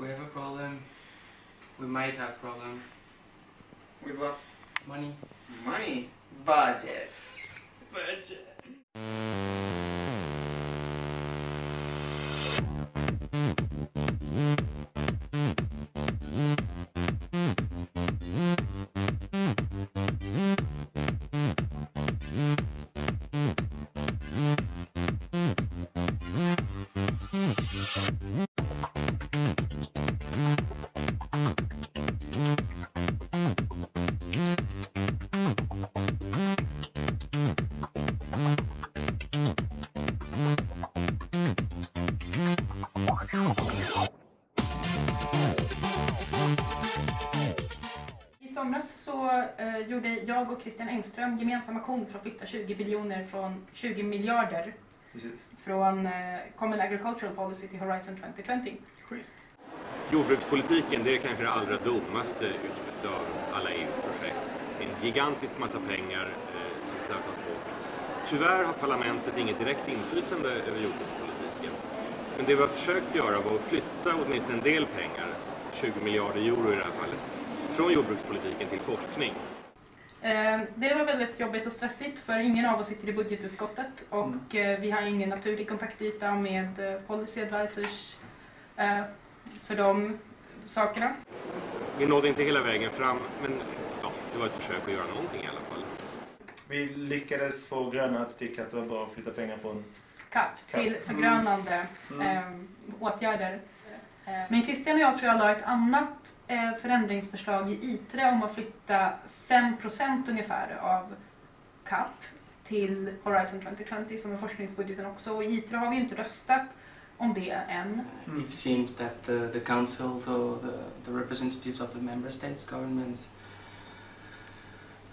we have a problem. We might have problem. With what? Money. Money. Budget. Budget. I somras så eh, gjorde jag och Christian Engström gemensam aktion för att flytta 20 biljoner från 20 miljarder Precis. från eh, Common Agricultural Policy till Horizon 2020. Schysst. Jordbrukspolitiken det är kanske det allra dummaste utav alla EUs projekt. Det är en gigantisk massa pengar eh, som slösas bort. Tyvärr har parlamentet inget direkt inflytande över jordbrukspolitiken. Men det vi har försökt göra var att flytta åtminstone en del pengar, 20 miljarder euro i det här fallet, från jordbrukspolitiken till forskning. Eh, Det var väldigt jobbigt och stressigt för ingen av oss sitter i budgetutskottet och eh, vi har ingen naturlig kontaktyta med eh, policy advisors för de sakerna. Vi nådde inte hela vägen fram, men ja, det var ett försök att göra någonting i alla fall. Vi lyckades få gröna att tycka att det var bra att flytta pengar från... CAP CAP. till förgrönande Mm. åtgärder. Eh, Men Christian och jag tror jag la ett annat eh, förändringsförslag i ITRE om att flytta 5% ungefär av CAP till Horizon 2020 som är forskningsbudgeten också. Och i ITRE har vi ju inte röstat om det än. Mm. It seems that the, the council, so the, the representatives of the member states governments,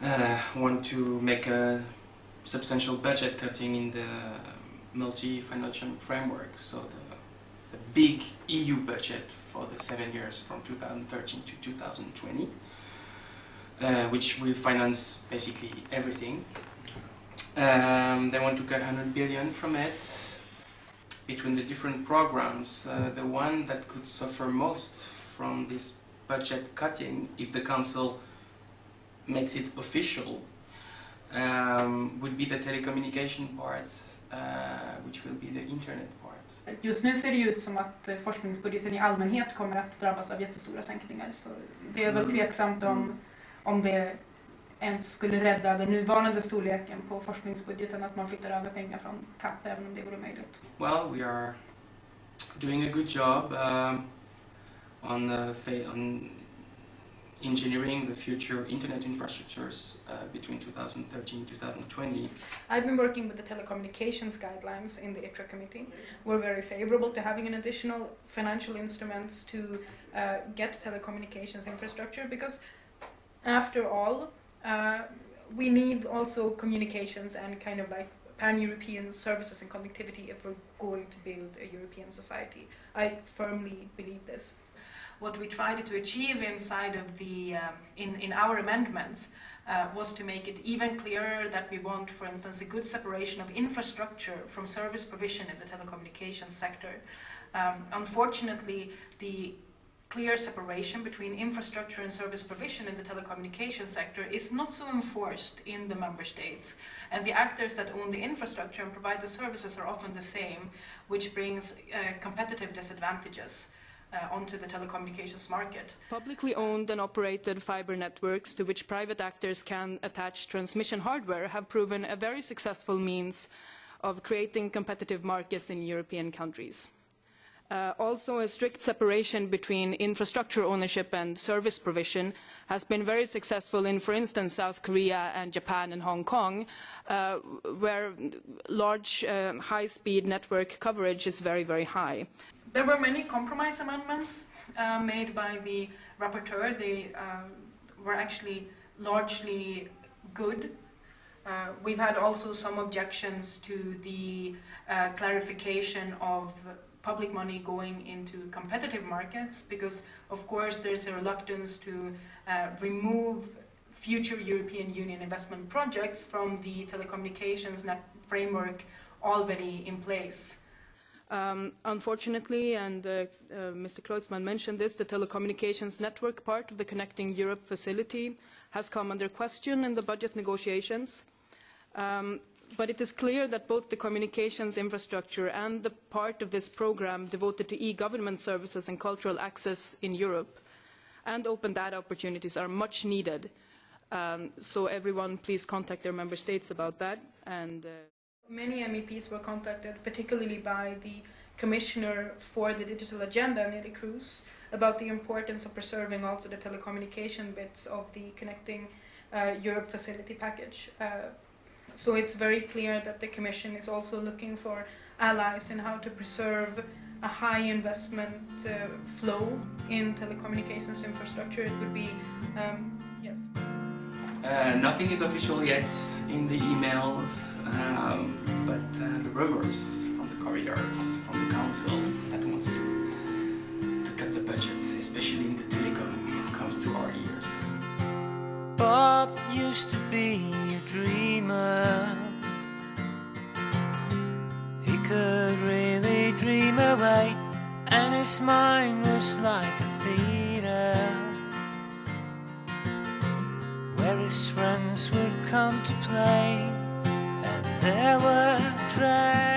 uh, want to make a substantial budget cutting in the multi-financial framework. So the, the big EU budget for the seven years from 2013 to 2020, uh, which will finance basically everything. Um, they want to cut 100 billion from it between the different programs, uh, the one that could suffer most from this budget cutting, if the council makes it official, um, would be the telecommunication part, uh, which will be the internet part. Just nu ser det ut som att eh, forskningsbudgeten i allmänhet kommer att drabbas av jättestora sänkningar. Så det är väl Mm. tveksamt om, Mm. om det ens skulle rädda den nuvarande storleken på forskningsbudgeten att man flyttar över pengar från CAP även om det vore möjligt. Well, we are doing a good job um, on, uh, fa- on engineering the future internet infrastructures uh, between 2013 and 2020. I've been working with the telecommunications guidelines in the ITRE committee. We're very favorable to having an additional financial instruments to uh, get telecommunications infrastructure because, after all, uh, we need also communications and kind of like pan-European services and connectivity if we're going to build a European society. I firmly believe this. What we tried to achieve inside of the um, in in our amendments uh, was to make it even clearer that we want, for instance, a good separation of infrastructure from service provision in the telecommunications sector. Um, unfortunately, the clear separation between infrastructure and service provision in the telecommunications sector is not so enforced in the member states. And the actors that own the infrastructure and provide the services are often the same, which brings uh, competitive disadvantages uh, onto the telecommunications market. Publicly owned and operated fiber networks to which private actors can attach transmission hardware have proven a very successful means of creating competitive markets in European countries. Uh, also, a strict separation between infrastructure ownership and service provision has been very successful in, for instance, South Korea and Japan and Hong Kong, uh, where large uh, high-speed network coverage is very, very high. There were many compromise amendments uh, made by the rapporteur. They um, were actually largely good. Uh, we've had also some objections to the uh, clarification of public money going into competitive markets because, of course, there's a reluctance to uh, remove future European Union investment projects from the telecommunications net framework already in place. Um, unfortunately, and uh, uh, Mr. Kreutzmann mentioned this, the telecommunications network part of the Connecting Europe facility has come under question in the budget negotiations. Um, but it is clear that both the communications infrastructure and the part of this program devoted to e-government services and cultural access in Europe and open data opportunities are much needed. Um, so everyone please contact their member states about that. And, uh Many MEPs were contacted, particularly by the Commissioner for the Digital Agenda, Neelie Kroes, about the importance of preserving also the telecommunication bits of the Connecting uh, Europe facility package. Uh, so it's very clear that the Commission is also looking for allies in how to preserve a high investment uh, flow in telecommunications infrastructure. It would be, um, yes. Uh, nothing is official yet in the emails, um, but uh, the rumors from the corridors, from the council that wants to, to cut the budget, especially in the telecom, comes to our ears. Used to be a dreamer. He could really dream away, and his mind was like a theater where his friends would come to play, and there were there.